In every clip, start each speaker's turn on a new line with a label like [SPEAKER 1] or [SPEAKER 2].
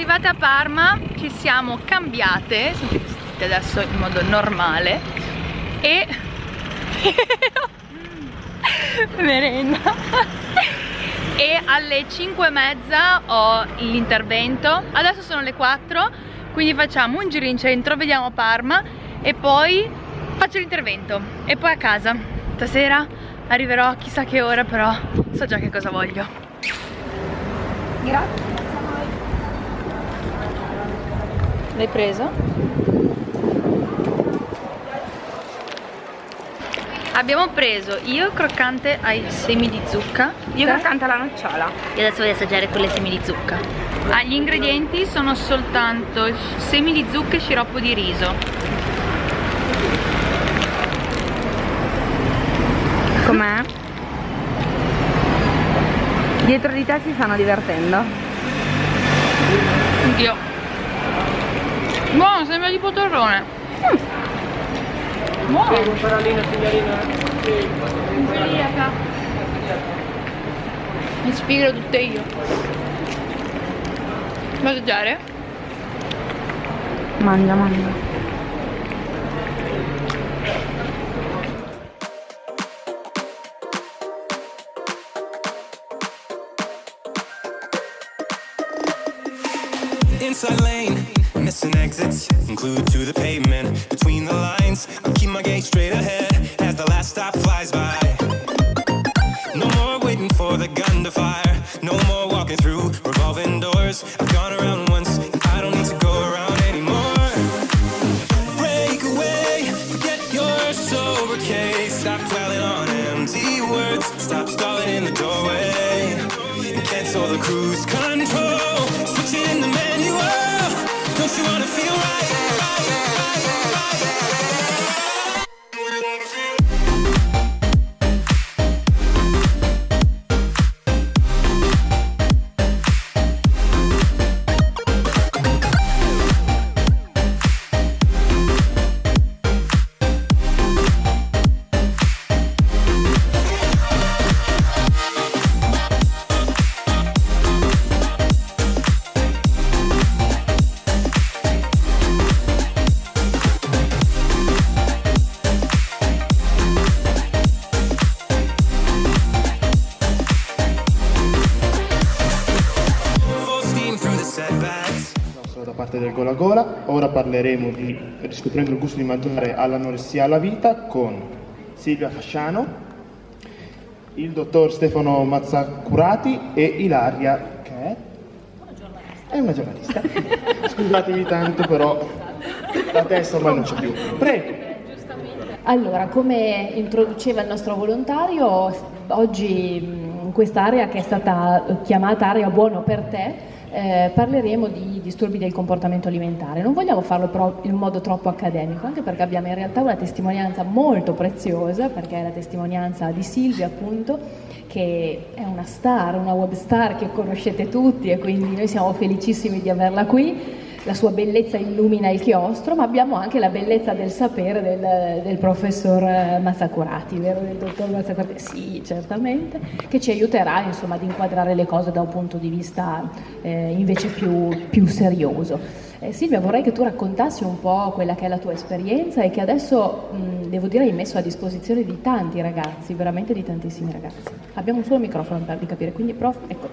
[SPEAKER 1] arrivate a Parma ci siamo cambiate, siamo adesso in modo normale e merenda e alle 5 e mezza ho l'intervento. Adesso sono le 4 quindi facciamo un giro in centro vediamo Parma e poi faccio l'intervento. E poi a casa. Stasera arriverò chissà che ora però so già che cosa voglio. Grazie l'hai preso? Abbiamo preso io croccante ai semi di zucca.
[SPEAKER 2] Io croccante alla nocciola.
[SPEAKER 1] E adesso voglio assaggiare con le semi di zucca. Ah, Gli ingredienti sono soltanto semi di zucca e sciroppo di riso.
[SPEAKER 2] Com'è? Dietro di te si stanno divertendo.
[SPEAKER 1] Anch'io Buono, sembra di potorrone mm. Buono. Prego, un parolino, signorina. Celiaca. Mi spiegherò tutte io. Assaggiare?
[SPEAKER 2] Mangia, mangia. Inside lane missing exits, include to the pavement. Between the lines, I'm keep my gaze straight ahead as the last stop flies by. No more waiting for the gun to fire. No more walking through
[SPEAKER 3] parleremo di riscoprendo il gusto di mangiare all'anoressia alla vita con Silvia Fasciano, il dottor Stefano Mazzacurati e Ilaria, che è? È una giornalista. Scusatemi tanto, però la testa ormai non c'è più. Prego.
[SPEAKER 4] Allora, come introduceva il nostro volontario, oggi in quest'area che è stata chiamata area buono per te, eh, parleremo di disturbi del comportamento alimentare. Non vogliamo farlo però in modo troppo accademico, anche perché abbiamo in realtà una testimonianza molto preziosa, perché è la testimonianza di Silvia appunto, che è una star, una web star che conoscete tutti e quindi noi siamo felicissimi di averla qui la sua bellezza illumina il chiostro, ma abbiamo anche la bellezza del sapere del, del professor Mazzacurati, vero? Del dottor Mazzacurati? Sì, certamente, che ci aiuterà insomma, ad inquadrare le cose da un punto di vista eh, invece più, più serioso. Eh, Silvia, vorrei che tu raccontassi un po' quella che è la tua esperienza e che adesso, mh, devo dire, hai messo a disposizione di tanti ragazzi, veramente di tantissimi ragazzi. Abbiamo un solo microfono per capire, quindi prof, ecco.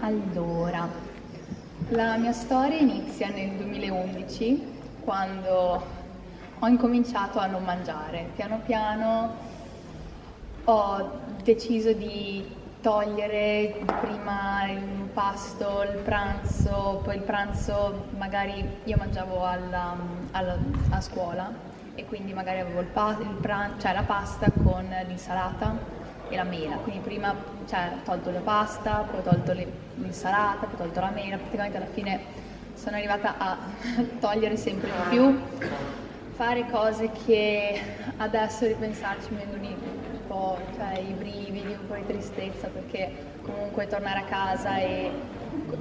[SPEAKER 5] Allora, la mia storia inizia nel 2011 quando ho incominciato a non mangiare. Piano piano ho deciso di togliere prima il pasto, il pranzo, poi il pranzo magari io mangiavo alla, alla, a scuola e quindi magari avevo il, il pran- cioè la pasta con l'insalata e la mela, quindi prima cioè, ho tolto la pasta, poi ho tolto l'insalata, poi ho tolto la mela, praticamente alla fine sono arrivata a togliere sempre di più, fare cose che adesso ripensarci mi vengono un po' cioè, i brividi, un po' di tristezza perché comunque tornare a casa e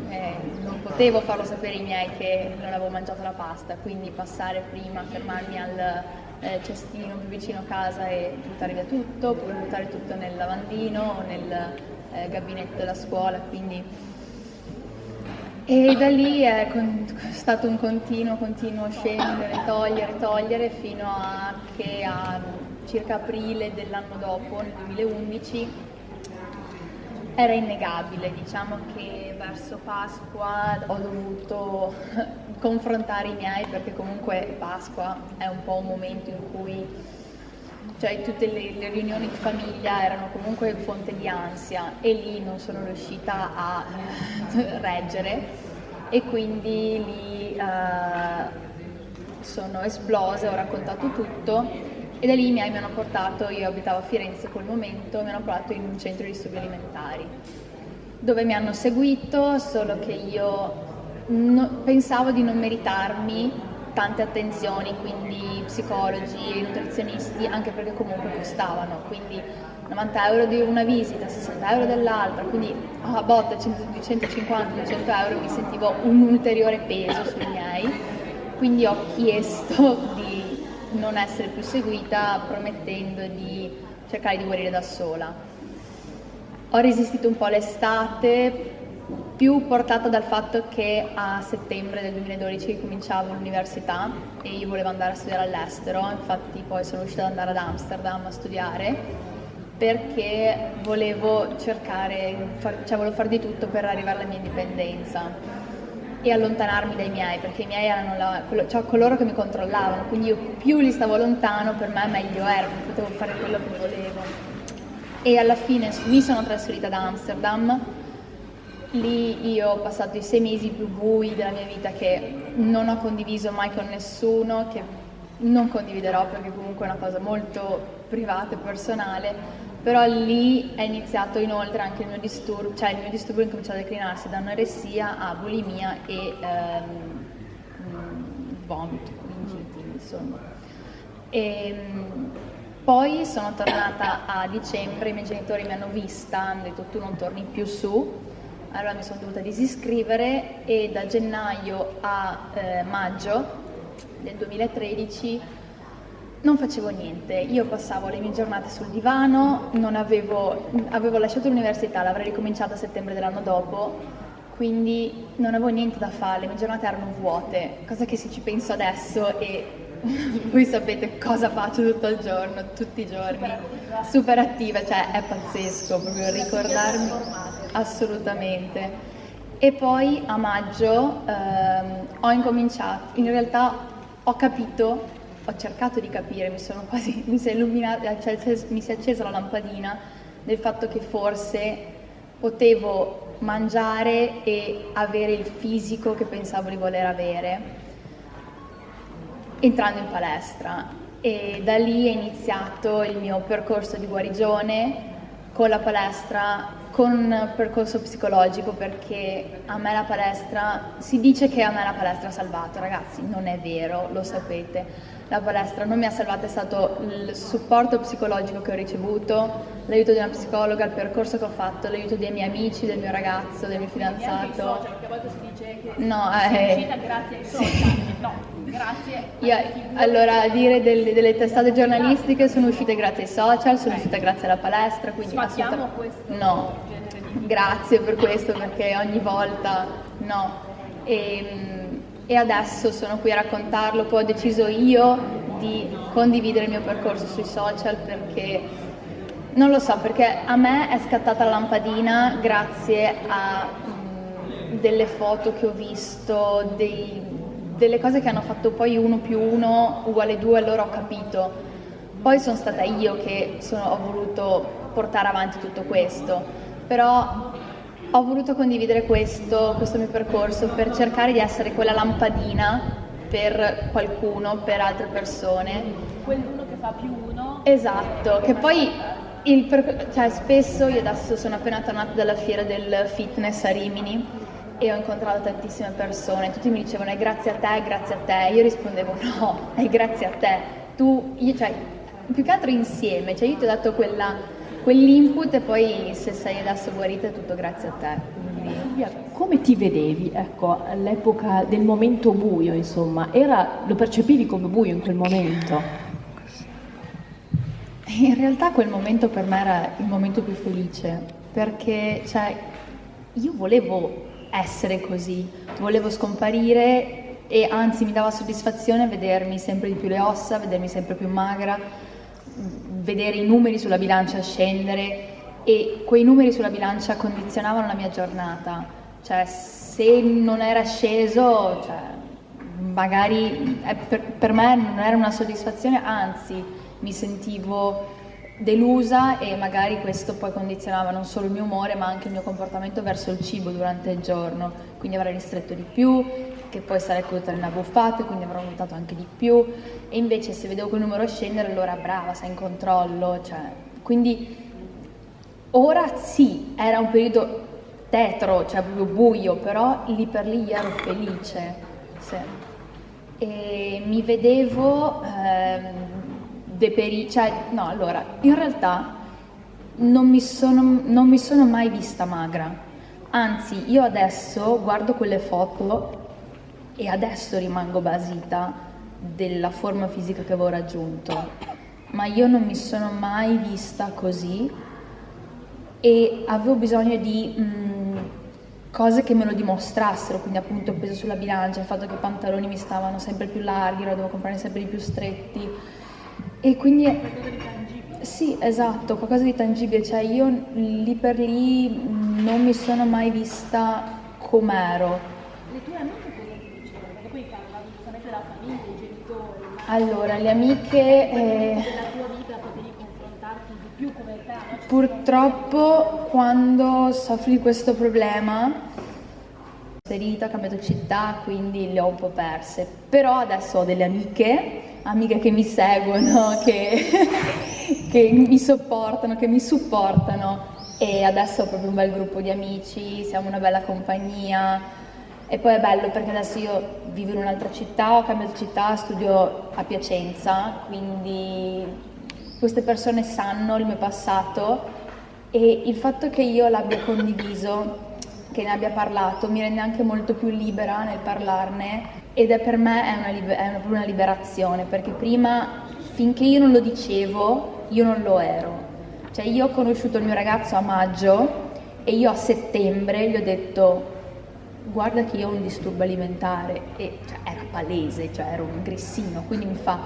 [SPEAKER 5] eh, non potevo farlo sapere ai miei che non avevo mangiato la pasta, quindi passare prima, fermarmi al eh, cestino più vicino a casa e buttare via tutto, oppure buttare tutto nel lavandino o nel eh, gabinetto della scuola, quindi E da lì è con- stato un continuo, continuo scendere, togliere, togliere, fino a che a circa aprile dell'anno dopo, nel 2011, era innegabile. Diciamo che verso Pasqua ho dovuto confrontare i miei, perché comunque Pasqua è un po' un momento in cui cioè tutte le, le, riunioni di famiglia erano comunque fonte di ansia e lì non sono riuscita a reggere e quindi lì eh, sono esplose, ho raccontato tutto e da lì i miei mi hanno portato, io abitavo a Firenze in quel momento, mi hanno portato in un centro di studi alimentari dove mi hanno seguito, solo che io no, pensavo di non meritarmi tante attenzioni, quindi psicologi e nutrizionisti, anche perché comunque costavano, quindi 90 euro di una visita, 60 euro dell'altra, quindi a botte 150-200 euro mi sentivo un ulteriore peso sui miei, quindi ho chiesto di non essere più seguita promettendo di cercare di guarire da sola. Ho resistito un po' l'estate, più portata dal fatto che a settembre del 2012 cominciavo l'università e io volevo andare a studiare all'estero, infatti poi sono riuscita ad andare ad Amsterdam a studiare perché volevo cercare, cioè volevo fare di tutto per arrivare alla mia indipendenza e allontanarmi dai miei, perché i miei erano la, cioè coloro che mi controllavano, quindi io più li stavo lontano per me meglio era, potevo fare quello che volevo. E alla fine mi sono trasferita ad Amsterdam Lì io ho passato i sei mesi più bui della mia vita che non ho condiviso mai con nessuno, che non condividerò perché comunque è una cosa molto privata e personale, però lì è iniziato inoltre anche il mio disturbo, cioè il mio disturbo è cominciato a declinarsi da anoressia a bulimia e ehm, vomito, meningiti, insomma. E, ehm, poi sono tornata a dicembre, i miei genitori mi hanno vista, hanno detto tu non torni più su, allora mi sono dovuta disiscrivere e da gennaio a eh, maggio del 2013 non facevo niente, io passavo le mie giornate sul divano, avevo, avevo lasciato l'università, l'avrei ricominciata a settembre dell'anno dopo, quindi non avevo niente da fare, le mie giornate erano vuote, cosa che se ci penso adesso e voi sapete cosa faccio tutto il giorno, tutti i giorni, super attiva, cioè è pazzesco proprio ricordarmi. assolutamente. E poi a maggio ehm, ho incominciato, in realtà ho capito, ho cercato di capire, mi sono quasi, mi si è illuminata, cioè mi si è accesa la lampadina del fatto che forse potevo mangiare e avere il fisico che pensavo di voler avere entrando in palestra e da lì è iniziato il mio percorso di guarigione con la palestra, con un percorso psicologico perché a me la palestra, si dice che a me la palestra ha salvato, ragazzi, non è vero, lo sapete. La palestra non mi ha salvato, è stato il supporto psicologico che ho ricevuto, l'aiuto di una psicologa, il percorso che ho fatto, l'aiuto dei miei amici, del mio ragazzo, del mio fidanzato.
[SPEAKER 6] Social, perché a volte si dice che
[SPEAKER 5] no,
[SPEAKER 6] è uscita grazie ai social. No, Grazie.
[SPEAKER 5] Io, allora, dire delle, delle, testate giornalistiche sono uscite grazie ai social, sono uscite grazie alla palestra, quindi
[SPEAKER 6] assolutamente questo
[SPEAKER 5] no. Grazie per questo perché ogni volta no. E, ehm, e adesso sono qui a raccontarlo, poi ho deciso io di condividere il mio percorso sui social perché non lo so, perché a me è scattata la lampadina grazie a mh, delle foto che ho visto, dei, delle cose che hanno fatto poi uno più uno uguale due, allora ho capito. Poi sono stata io che sono, ho voluto portare avanti tutto questo, però ho voluto condividere questo, questo mio percorso per cercare di essere quella lampadina per qualcuno, per altre persone.
[SPEAKER 6] Quell'uno che fa più uno.
[SPEAKER 5] Esatto, che poi per, cioè, spesso io adesso sono appena tornata dalla fiera del fitness a Rimini e ho incontrato tantissime persone, tutti mi dicevano è grazie a te, è grazie a te, io rispondevo no, è grazie a te, tu, io, cioè, più che altro insieme, cioè io ti ho dato quella, quell'input e poi se sei adesso guarita è tutto grazie a te.
[SPEAKER 4] Come ti vedevi ecco, all'epoca del momento buio, insomma? Era, lo percepivi come buio in quel momento?
[SPEAKER 5] In realtà quel momento per me era il momento più felice, perché cioè, io volevo essere così, volevo scomparire e anzi mi dava soddisfazione vedermi sempre di più le ossa, vedermi sempre più magra, vedere i numeri sulla bilancia scendere e quei numeri sulla bilancia condizionavano la mia giornata, cioè se non era sceso, cioè, magari eh, per, per me non era una soddisfazione, anzi mi sentivo delusa e magari questo poi condizionava non solo il mio umore ma anche il mio comportamento verso il cibo durante il giorno, quindi avrei ristretto di più, che poi sarei caduta nelle abbuffate, quindi avrò votato anche di più. E invece se vedevo quel numero scendere allora brava, sei in controllo, cioè, quindi ora sì, era un periodo tetro, cioè proprio buio, però lì per lì ero felice, sì. e mi vedevo... Ehm, deperi, cioè no, allora, in realtà non mi, sono, non mi sono mai vista magra, anzi io adesso guardo quelle foto e adesso rimango basita della forma fisica che avevo raggiunto, ma io non mi sono mai vista così e avevo bisogno di mh, mm, cose che me lo dimostrassero, quindi appunto il peso sulla bilancia, il fatto che i pantaloni mi stavano sempre più larghi, ora dovevo comprare sempre di più stretti, e quindi... Qualcosa di tangibile. Sì, esatto, qualcosa di tangibile, cioè io lì per lì non mi sono mai vista com'ero.
[SPEAKER 6] Le tue amiche cosa ti dicevano? Perché poi parlavi giustamente della famiglia, i genitori.
[SPEAKER 5] Allora, le amiche...
[SPEAKER 6] Eh, della tua vita potevi confrontarti di più come te? No?
[SPEAKER 5] Purtroppo quando soffri di questo problema ferita, ho cambiato città, quindi le ho un po' perse. Però adesso ho delle amiche amiche che mi seguono, che, che mi sopportano, che mi supportano. E adesso ho proprio un bel gruppo di amici, siamo una bella compagnia. E poi è bello perché adesso io vivo in un'altra città, ho cambiato città, studio a Piacenza, quindi queste persone sanno il mio passato. E il fatto che io l'abbia condiviso, che ne abbia parlato, mi rende anche molto più libera nel parlarne ed è per me è una, è una, una liberazione, perché prima, finché io non lo dicevo, io non lo ero. Cioè io ho conosciuto il mio ragazzo a maggio e io a settembre gli ho detto guarda che io ho un disturbo alimentare e cioè, era palese, cioè ero un grissino, quindi mi fa,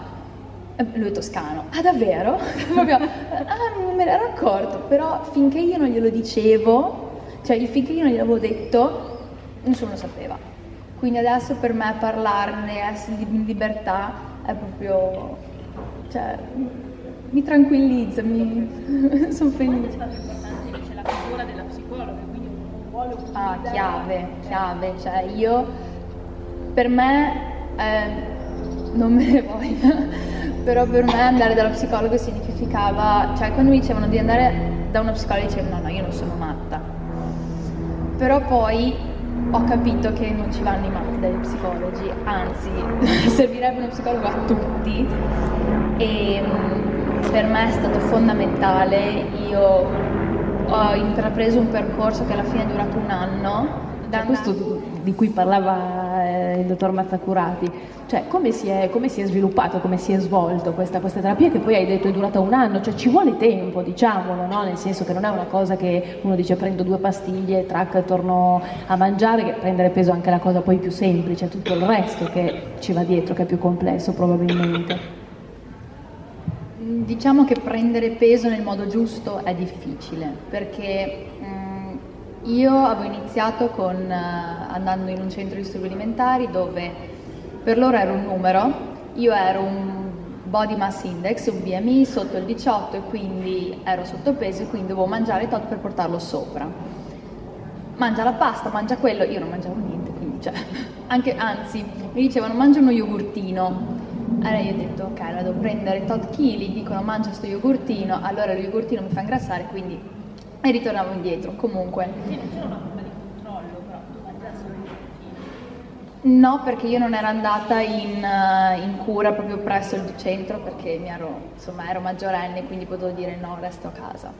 [SPEAKER 5] eh, lui è toscano, ah davvero? Ah non me ne ero accorto, però finché io non glielo dicevo, cioè finché io non gliel'avevo detto, nessuno lo sapeva. Quindi adesso per me parlarne, essere in libertà è proprio, cioè, mi tranquillizza, mi sono felice.
[SPEAKER 6] È stato importante la figura della psicologa, quindi un ruolo
[SPEAKER 5] Ah, chiave, chiave, cioè io, per me, eh, non me ne voglio, però per me andare dalla psicologa significava, cioè quando mi dicevano di andare da una psicologa dicevo no, no, io non sono matta. Però poi ho capito che non ci vanno i matti dagli psicologi, anzi servirebbe uno psicologo a tutti. E mm, per me è stato fondamentale, io ho intrapreso un percorso che alla fine è durato un anno.
[SPEAKER 4] Da questo di cui parlava il dottor Mazzacurati, cioè come si, è, come si è sviluppato, come si è svolto questa, questa, terapia che poi hai detto è durata un anno, cioè ci vuole tempo, diciamolo, no? nel senso che non è una cosa che uno dice prendo due pastiglie, trac, torno a mangiare, che prendere peso è anche la cosa poi più semplice, tutto il resto che ci va dietro, che è più complesso probabilmente.
[SPEAKER 5] Diciamo che prendere peso nel modo giusto è difficile, perché io avevo iniziato con, uh, andando in un centro di disturbi alimentari dove per loro ero un numero, io ero un body mass index, un BMI sotto il 18 e quindi ero sottopeso e quindi dovevo mangiare tot per portarlo sopra. Mangia la pasta, mangia quello, io non mangiavo niente, quindi cioè, anche, anzi mi dicevano mangia uno yogurtino. Allora io ho detto ok, allora devo prendere tot chili, dicono mangia questo yogurtino, allora lo yogurtino mi fa ingrassare, quindi e ritornavo indietro comunque.
[SPEAKER 6] c'era una forma di controllo, però
[SPEAKER 5] No, perché io non ero andata in, uh, in, cura proprio presso il centro perché ero, insomma, ero maggiorenne, quindi potevo dire no, resto a casa.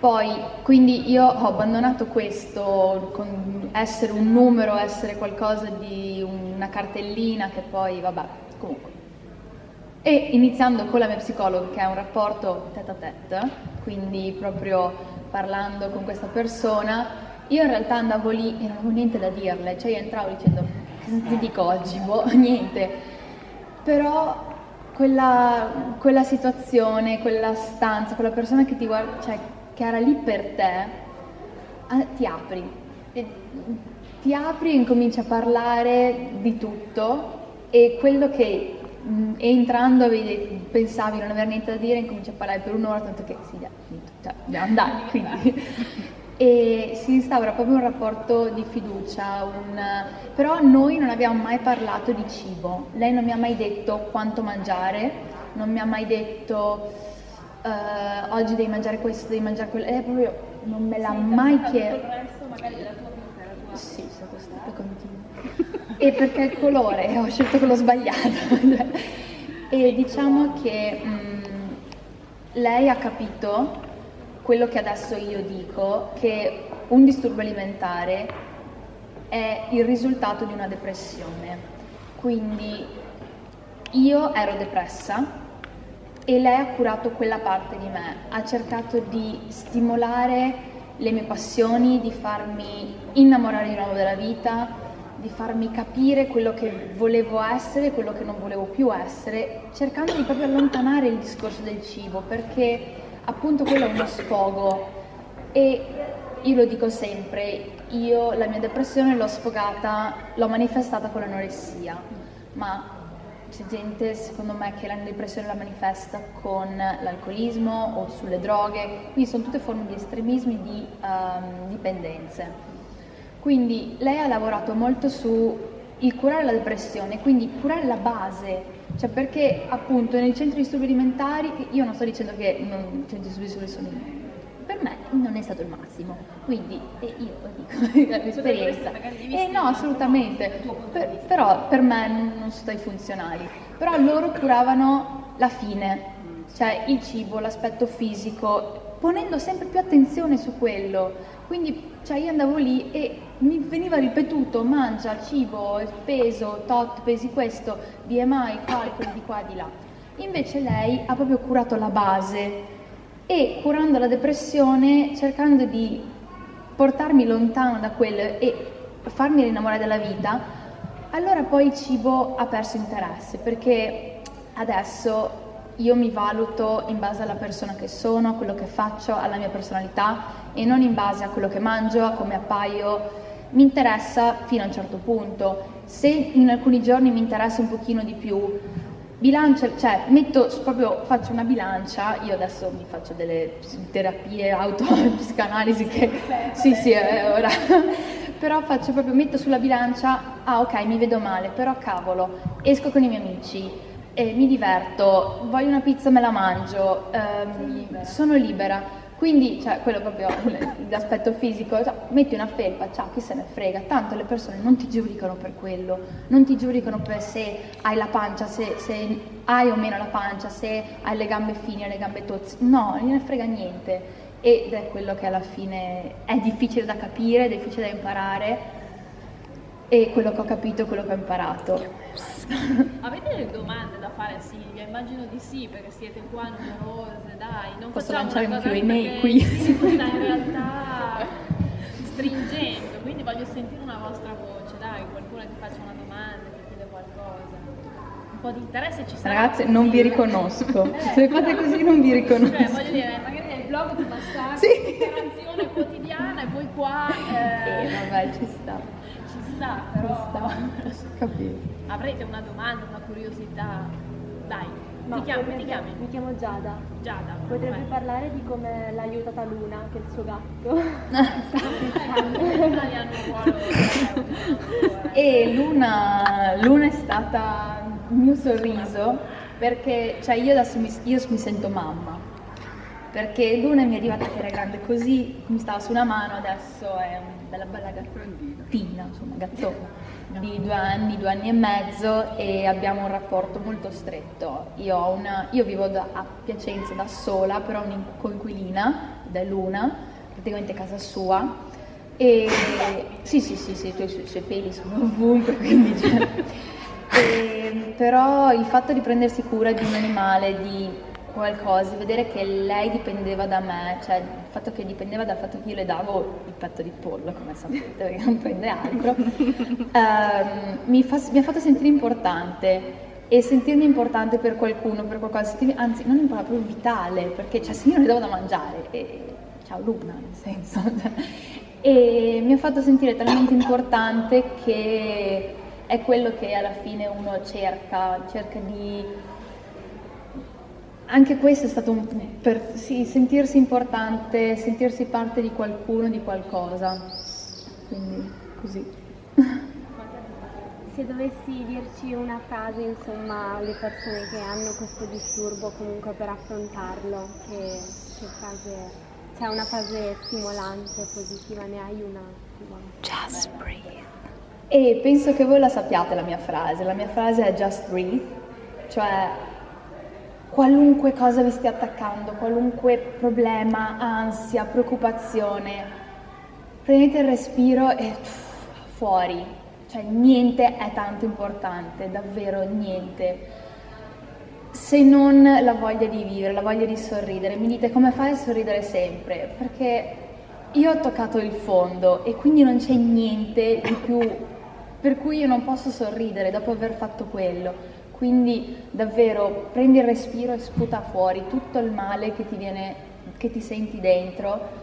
[SPEAKER 5] Poi, quindi io ho abbandonato questo, con essere un numero, essere qualcosa di una cartellina che poi, vabbè, comunque. E iniziando con la mia psicologa, che è un rapporto tête à tête, quindi proprio parlando con questa persona io in realtà andavo lì e non avevo niente da dirle, cioè io entravo dicendo cosa ti dico oggi, boh, niente. Però quella, quella situazione, quella stanza, quella persona che ti guarda, cioè che era lì per te, ti apri. Ti apri e incominci a parlare di tutto e quello che entrando avevi, pensavi non avere niente da dire, incominci a parlare per un'ora, tanto che sì, già, cioè, dobbiamo andare, quindi e si instaura proprio un rapporto di fiducia, un... però noi non abbiamo mai parlato di cibo, lei non mi ha mai detto quanto mangiare, non mi ha mai detto uh, oggi devi mangiare questo, devi mangiare quello, lei proprio non me l'ha sì, mai chiesto. Sì, è stato stato continuo. e perché il colore, ho scelto quello sbagliato. e diciamo che mh, mm, lei ha capito quello che adesso io dico, che un disturbo alimentare è il risultato di una depressione. Quindi io ero depressa e lei ha curato quella parte di me, ha cercato di stimolare le mie passioni, di farmi innamorare di nuovo della vita, di farmi capire quello che volevo essere, quello che non volevo più essere, cercando di proprio allontanare il discorso del cibo, perché appunto quello è uno sfogo. E io lo dico sempre, io la mia depressione l'ho sfogata, l'ho manifestata con l'anoressia, ma c'è gente secondo me che la depressione la manifesta con l'alcolismo o sulle droghe, quindi sono tutte forme di estremismi di um, dipendenze. Quindi lei ha lavorato molto su il curare la depressione, quindi curare la base cioè perché appunto nei centri di studi alimentari, io non sto dicendo che non, i centri di studi sono per me non è stato il massimo, quindi eh, io lo dico, l'esperienza. Eh no, assolutamente, per, però per me non, non sono stati funzionali, però loro curavano la fine, cioè il cibo, l'aspetto fisico, ponendo sempre più attenzione su quello. Quindi cioè, io andavo lì e mi veniva ripetuto mangia, cibo, peso, tot, pesi questo, BMI, calcoli di qua e di là. Invece lei ha proprio curato la base e curando la depressione, cercando di portarmi lontano da quello e farmi rinnamorare della vita, allora poi il cibo ha perso interesse perché adesso io mi valuto in base alla persona che sono, a quello che faccio, alla mia personalità e non in base a quello che mangio, a come appaio. Mi interessa fino a un certo punto. Se in alcuni giorni mi interessa un pochino di più, bilancia, cioè metto proprio, faccio una bilancia, io adesso mi faccio delle terapie autopsicanalisi che sì sì è ora, però faccio proprio, metto sulla bilancia, ah ok mi vedo male, però cavolo, esco con i miei amici, eh, mi diverto, voglio una pizza me la mangio, ehm, sono libera. Quindi, cioè, quello proprio l'aspetto fisico, cioè, metti una felpa, ciao, chi se ne frega, tanto le persone non ti giudicano per quello, non ti giudicano per se hai la pancia, se, se hai o meno la pancia, se hai le gambe fini o le gambe tozze, no, non gliene frega niente. Ed è quello che alla fine è difficile da capire, è difficile da imparare. E quello che ho capito è quello che ho imparato.
[SPEAKER 6] Avete delle domande da fare a Silvia? Immagino di sì, perché siete qua numerose, dai, non
[SPEAKER 5] Posso lanciare un Q&A qui.
[SPEAKER 6] sta in realtà stringendo, quindi voglio sentire una vostra voce, dai, qualcuno ti faccia una domanda, ti chiede qualcosa. Un po' di interesse ci sarà.
[SPEAKER 5] Ragazze, non vi riconosco.
[SPEAKER 6] Eh,
[SPEAKER 5] Se fate
[SPEAKER 6] però-
[SPEAKER 5] così non vi riconosco.
[SPEAKER 6] Cioè, voglio dire, magari nel blog ti basta
[SPEAKER 5] Sì.
[SPEAKER 6] un'interazione quotidiana e poi qua
[SPEAKER 5] Eh,
[SPEAKER 6] eh,
[SPEAKER 5] vabbè, ci sta.
[SPEAKER 6] ci sta, però
[SPEAKER 5] Capito.
[SPEAKER 6] Avrete una domanda, una curiosità. Dai, ti chiami,
[SPEAKER 7] potrebbe-
[SPEAKER 6] ti chiami?
[SPEAKER 7] Mi chiamo Giada.
[SPEAKER 6] Giada.
[SPEAKER 7] Potrebbe parlare di come l'ha aiutata Luna, che è il suo gatto.
[SPEAKER 6] Terapeuta.
[SPEAKER 5] E Luna, Luna è stata il mio sorriso perché cioè io adesso mi, io mi sento mamma. Perché Luna mi è arrivata che era grande così, mi stava su una mano, adesso è una bella bella gattina, insomma gattona, di due anni, due anni e mezzo e abbiamo un rapporto molto stretto. Io, una, io vivo da- a Piacenza da sola, però ho una coinquilina, ed è Luna, praticamente casa sua. E sì, sì, sì, sì, i suoi peli sono ovunque, quindi cioè, e, però il fatto di prendersi cura di un animale, di qualcosa, vedere che lei dipendeva da me, cioè il fatto che dipendeva dal fatto che io le davo il petto di pollo, come sapete, perché non prende altro, ehm, mi, fa, mi ha fatto sentire importante. E sentirmi importante per qualcuno, per qualcosa, anzi non importante, proprio vitale, perché cioè, se io non le davo da mangiare, e, ciao Luna, nel senso, e mi ha fatto sentire talmente importante che è quello che alla fine uno cerca, cerca di... Anche questo è stato un... per sì, sentirsi importante, sentirsi parte di qualcuno, di qualcosa. Quindi così.
[SPEAKER 7] Se dovessi dirci una frase, insomma, alle persone che hanno questo disturbo comunque per affrontarlo, che, che frase c'è una frase stimolante, positiva, ne hai una?
[SPEAKER 1] Just breathe.
[SPEAKER 5] E penso che voi la sappiate la mia frase, la mia frase è just breathe, cioè qualunque cosa vi stia attaccando, qualunque problema, ansia, preoccupazione, prendete il respiro e fuori, cioè niente è tanto importante, davvero niente se non la voglia di vivere, la voglia di sorridere. Mi dite come fai a sorridere sempre? Perché io ho toccato il fondo e quindi non c'è niente di più per cui io non posso sorridere dopo aver fatto quello. Quindi davvero prendi il respiro e sputa fuori tutto il male che ti viene, che ti senti dentro.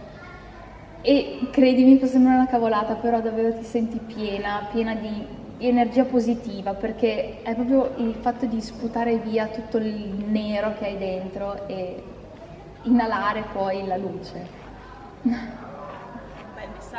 [SPEAKER 5] E credimi, può sembrare una cavolata, però davvero ti senti piena, piena di energia positiva perché è proprio il fatto di sputare via tutto il nero che hai dentro e inalare poi la luce.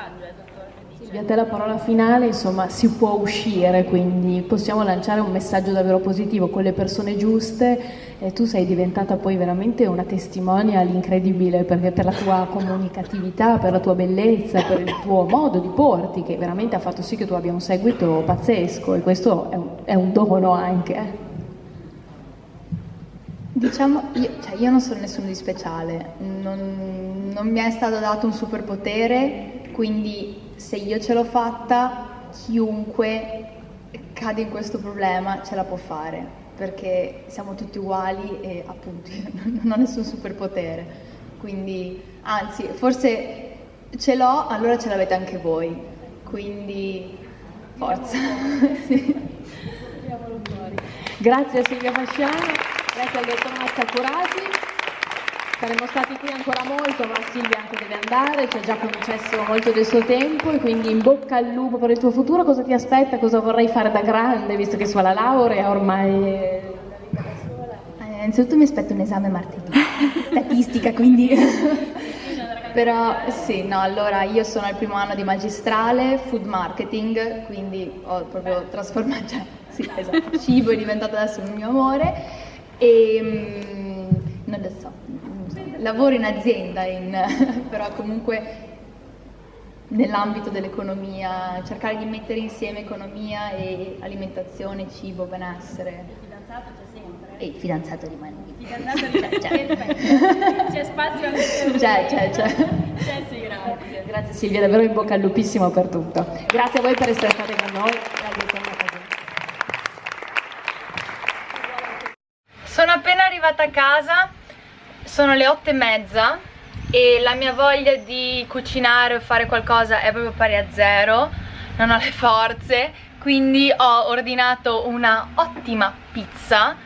[SPEAKER 6] Messaggio, eh, dottore.
[SPEAKER 4] Silvia, a te la parola finale, insomma, si può uscire, quindi possiamo lanciare un messaggio davvero positivo con le persone giuste e tu sei diventata poi veramente una testimonial incredibile perché per la tua comunicatività, per la tua bellezza, per il tuo modo di porti che veramente ha fatto sì che tu abbia un seguito pazzesco e questo è un, è un dono anche. Eh.
[SPEAKER 5] Diciamo, io, cioè io, non sono nessuno di speciale, non, non mi è stato dato un superpotere, quindi se io ce l'ho fatta, chiunque cade in questo problema ce la può fare, perché siamo tutti uguali e appunto non ho nessun superpotere. Quindi, anzi, forse ce l'ho, allora ce l'avete anche voi. Quindi, forza. sì.
[SPEAKER 4] Grazie a Silvia Fasciano, grazie al dottor Mazza Curati. Saremmo stati qui ancora molto, ma Silvia anche deve andare, ci ha già concesso molto del suo tempo e quindi in bocca al lupo per il tuo futuro. Cosa ti aspetta? Cosa vorrai fare da grande, visto che su la laurea ormai...
[SPEAKER 5] Eh, innanzitutto mi aspetto un esame martedì, statistica, quindi... Però sì, no, allora io sono al primo anno di magistrale, food marketing, quindi ho proprio trasformato, cioè, sì, esatto, cibo è diventato adesso il mio amore e mm, non lo so, lavoro in azienda, in, però comunque nell'ambito dell'economia, cercare di mettere insieme economia e alimentazione, cibo, benessere.
[SPEAKER 6] Il fidanzato c'è sempre.
[SPEAKER 5] E il fidanzato rimane.
[SPEAKER 6] Il fidanzato rimane c'è, c'è. c'è spazio anche per
[SPEAKER 5] C'è, c'è, c'è.
[SPEAKER 6] C'è, sì, grazie.
[SPEAKER 4] Grazie Silvia, davvero in bocca al lupissimo per tutto. Grazie a voi per essere state con noi.
[SPEAKER 1] Sono appena arrivata a casa sono le otto e mezza e la mia voglia di cucinare o fare qualcosa è proprio pari a zero non ho le forze quindi ho ordinato una ottima pizza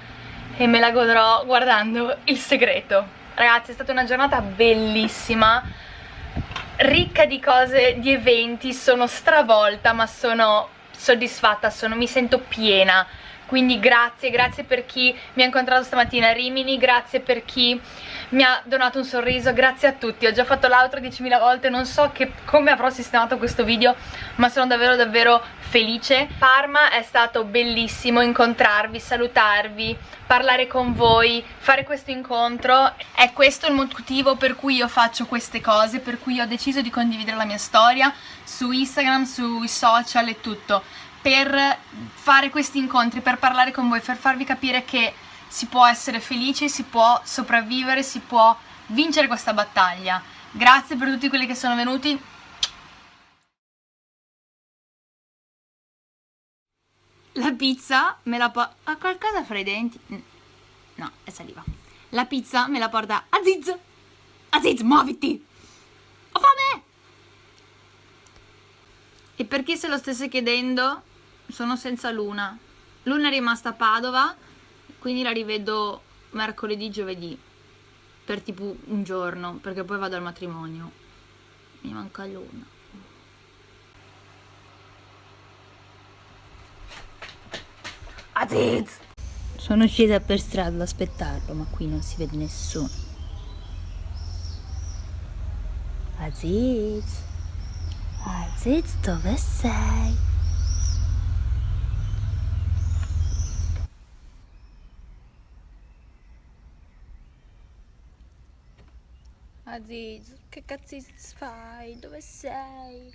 [SPEAKER 1] e me la godrò guardando Il Segreto. Ragazzi è stata una giornata bellissima ricca di cose, di eventi sono stravolta ma sono soddisfatta, sono, mi sento piena quindi grazie, grazie per chi mi ha incontrato stamattina a Rimini, grazie per chi mi ha donato un sorriso, grazie a tutti, ho già fatto l'altro 10.000 volte, non so che, come avrò sistemato questo video, ma sono davvero davvero felice. Parma è stato bellissimo incontrarvi, salutarvi, parlare con voi, fare questo incontro, è questo il motivo per cui io faccio queste cose, per cui ho deciso di condividere la mia storia su Instagram, sui social e tutto per fare questi incontri, per parlare con voi, per farvi capire che si può essere felici, si può sopravvivere, si può vincere questa battaglia. Grazie per tutti quelli che sono venuti. La pizza me la po... ha qualcosa fra i denti? No, è saliva.
[SPEAKER 5] la pizza me la porta Aziz. Aziz, muoviti! Ho fame! E per chi se lo stesse chiedendo, sono senza Luna. Luna è rimasta a Padova, quindi la rivedo mercoledì, giovedì, per tipo un giorno, perché poi vado al matrimonio. Mi manca Luna. Aziz! Sono uscita per strada ad aspettarlo, ma qui non si vede nessuno. Aziz? Aziz, dove sei? Aziz, che cazzo fai? Dove sei?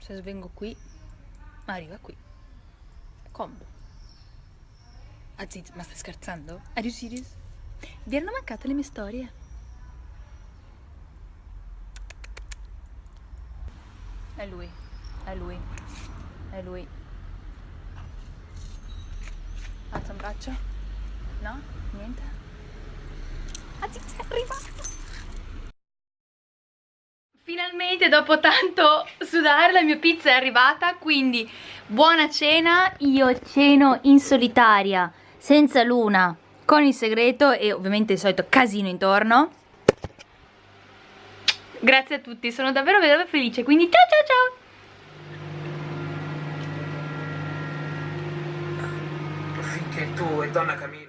[SPEAKER 5] Se svengo qui, arriva qui. Combo. Aziz, ma stai scherzando? Are you serious? Vi erano mancate le mie storie? È lui, è lui, è lui. Alza un braccio? No? Niente? Aziz è arrivato! Finalmente dopo tanto sudare la mia pizza è arrivata, quindi buona cena, io ceno in solitaria, senza luna, con il segreto e ovviamente il solito casino intorno. Grazie a tutti, sono davvero davvero felice, quindi ciao ciao ciao!
[SPEAKER 8] Finché tu e donna Camilla